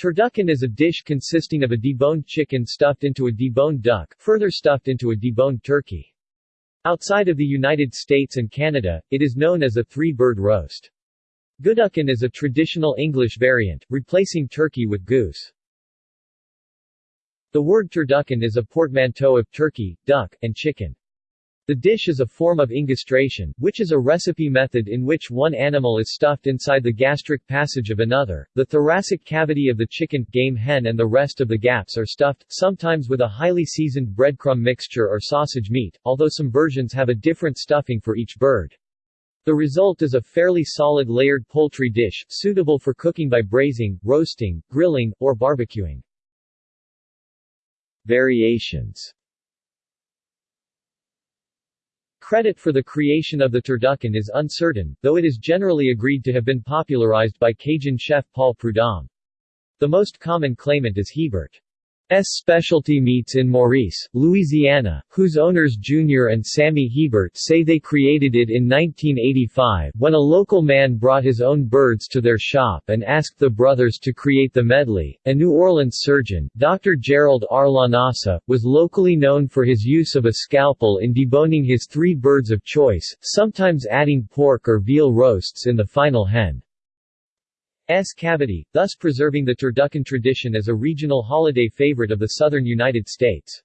Turducken is a dish consisting of a deboned chicken stuffed into a deboned duck, further stuffed into a deboned turkey. Outside of the United States and Canada, it is known as a three-bird roast. Gooducken is a traditional English variant, replacing turkey with goose. The word turducken is a portmanteau of turkey, duck, and chicken. The dish is a form of engastration, which is a recipe method in which one animal is stuffed inside the gastric passage of another. The thoracic cavity of the chicken, game hen and the rest of the gaps are stuffed, sometimes with a highly seasoned breadcrumb mixture or sausage meat, although some versions have a different stuffing for each bird. The result is a fairly solid layered poultry dish, suitable for cooking by braising, roasting, grilling, or barbecuing. Variations Credit for the creation of the turducken is uncertain, though it is generally agreed to have been popularized by Cajun chef Paul Prudhomme. The most common claimant is Hebert. S. Specialty Meats in Maurice, Louisiana, whose owners Junior and Sammy Hebert say they created it in 1985, when a local man brought his own birds to their shop and asked the brothers to create the medley. A New Orleans surgeon, Dr. Gerald R. Lanasa, was locally known for his use of a scalpel in deboning his three birds of choice, sometimes adding pork or veal roasts in the final hen. S cavity, thus preserving the turducken tradition as a regional holiday favorite of the southern United States.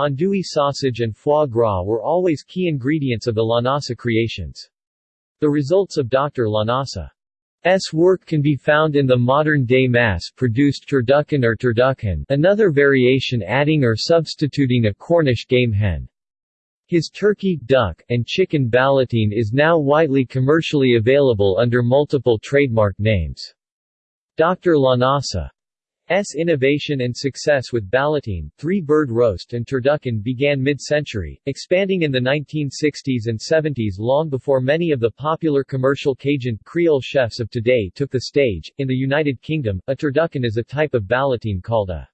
Andouille sausage and foie gras were always key ingredients of the Lanasa creations. The results of Dr. Lanasa's work can be found in the modern-day mass-produced turducken or turducken, another variation adding or substituting a Cornish game hen. His turkey, duck, and chicken ballotine is now widely commercially available under multiple trademark names. Dr. Lanasa's innovation and success with ballotine, three-bird roast and turducken began mid-century, expanding in the 1960s and 70s long before many of the popular commercial Cajun, Creole chefs of today took the stage. In the United Kingdom, a turducken is a type of ballotine called a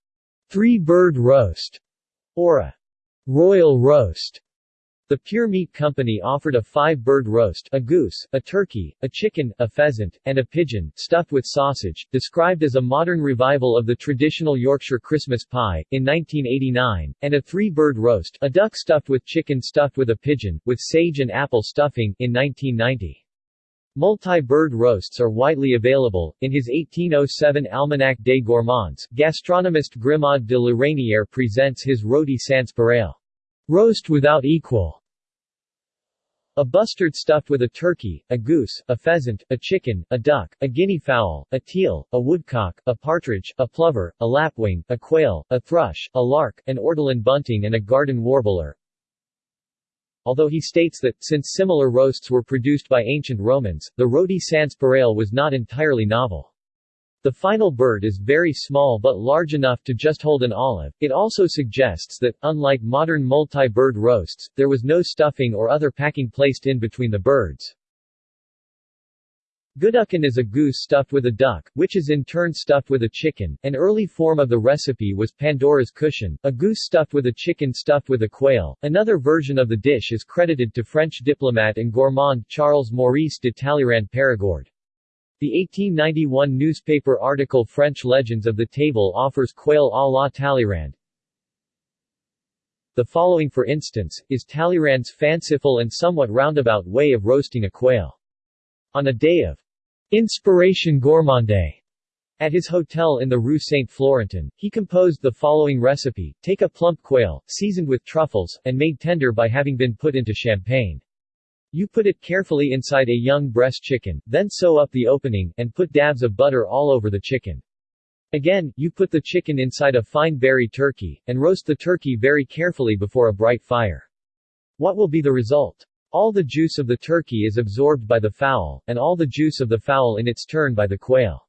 three-bird roast or a royal roast. The Pure Meat Company offered a five-bird roast a goose, a turkey, a chicken, a pheasant, and a pigeon, stuffed with sausage, described as a modern revival of the traditional Yorkshire Christmas pie, in 1989, and a three-bird roast a duck stuffed with chicken stuffed with a pigeon, with sage and apple stuffing, in 1990. Multi-bird roasts are widely available. In his 1807 Almanac des Gourmands, gastronomist Grimaud de la Reynière presents his rôti sans pareil. Roast without equal a bustard stuffed with a turkey, a goose, a pheasant, a chicken, a duck, a guinea fowl, a teal, a woodcock, a partridge, a plover, a lapwing, a quail, a thrush, a lark, an ortolan bunting and a garden warbler. Although he states that, since similar roasts were produced by ancient Romans, the rôti sans pareil was not entirely novel. The final bird is very small but large enough to just hold an olive. It also suggests that, unlike modern multi-bird roasts, there was no stuffing or other packing placed in between the birds. Gooducken is a goose stuffed with a duck, which is in turn stuffed with a chicken. An early form of the recipe was Pandora's cushion, a goose stuffed with a chicken stuffed with a quail. Another version of the dish is credited to French diplomat and gourmand Charles Maurice de Talleyrand Périgord. The 1891 newspaper article French Legends of the Table offers quail à la Talleyrand. The following for instance, is Talleyrand's fanciful and somewhat roundabout way of roasting a quail. On a day of inspiration gourmande at his hotel in the Rue Saint-Florentin, he composed the following recipe, take a plump quail, seasoned with truffles, and made tender by having been put into champagne. You put it carefully inside a young Bresse chicken, then sew up the opening, and put dabs of butter all over the chicken. Again, you put the chicken inside a fine berry turkey, and roast the turkey very carefully before a bright fire. What will be the result? All the juice of the turkey is absorbed by the fowl, and all the juice of the fowl in its turn by the quail.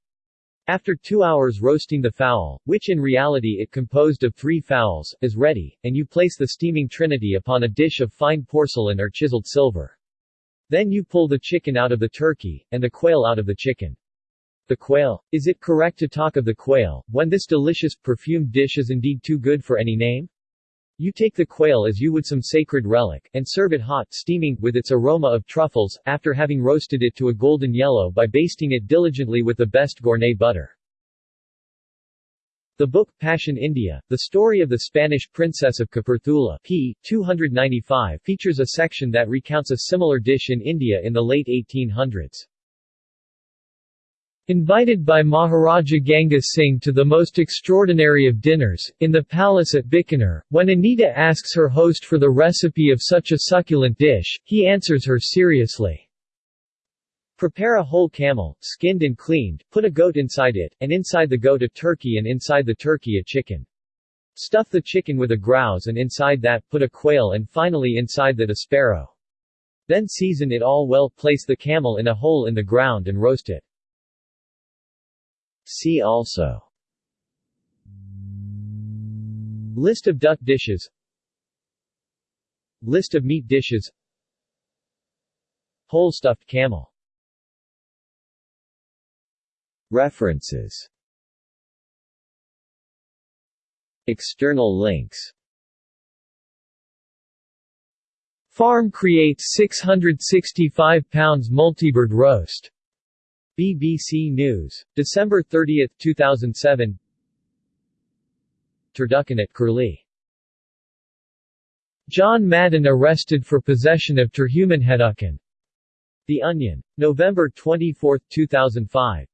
After two hours roasting the fowl, which in reality it composed of three fowls, is ready, and you place the steaming trinity upon a dish of fine porcelain or chiseled silver. Then you pull the chicken out of the turkey, and the quail out of the chicken. The quail. Is it correct to talk of the quail, when this delicious, perfumed dish is indeed too good for any name? You take the quail as you would some sacred relic, and serve it hot, steaming, with its aroma of truffles, after having roasted it to a golden yellow by basting it diligently with the best Gournay butter. The book, Passion India, The Story of the Spanish Princess of Kapurthala p. 295 features a section that recounts a similar dish in India in the late 1800s. Invited by Maharaja Ganga Singh to the most extraordinary of dinners, in the palace at Bikaner, when Anita asks her host for the recipe of such a succulent dish, he answers her seriously. Prepare a whole camel, skinned and cleaned, put a goat inside it, and inside the goat a turkey and inside the turkey a chicken. Stuff the chicken with a grouse and inside that put a quail and finally inside that a sparrow. Then season it all well, place the camel in a hole in the ground and roast it. See also List of duck dishes List of meat dishes Whole stuffed camel References External links Farm creates 665 pounds multibird roast. BBC News. December 30, 2007 Turducken at Curlie. John Madden arrested for possession of Terhuman Hedukan. The Onion. November 24, 2005